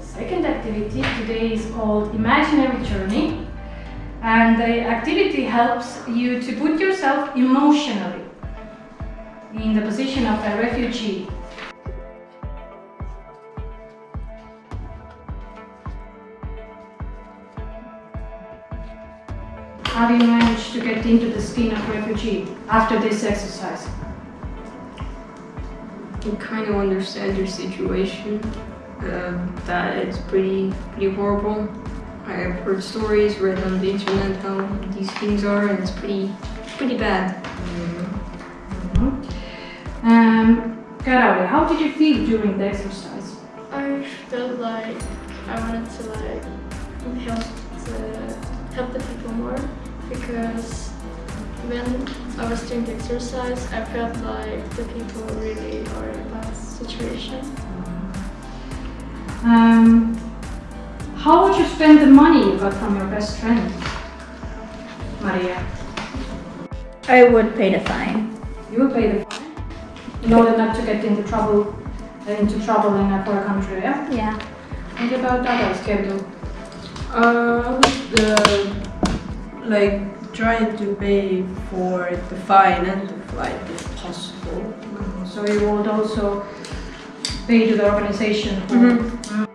The second activity today is called Imaginary Journey. And the activity helps you to put yourself emotionally in the position of a refugee. How do you manage to get into the skin of refugee after this exercise? You kind of understand your situation, uh, that it's pretty, pretty horrible. I have heard stories, read on the internet how these things are, and it's pretty, pretty bad. Um, Karawi, how did you feel during the exercise? I felt like I wanted to like help the help the people more because when I was doing the exercise, I felt like the people really are in a bad situation. Um, how would you spend the money you got from your best friend, Maria? I would pay the fine. You will pay the fine in order not to get into trouble, uh, into trouble in a poor country. Yeah. Yeah. What about others, Kerdu? Uh, the, like trying to pay for the fine and the flight if possible. So you would also to the organization. Mm.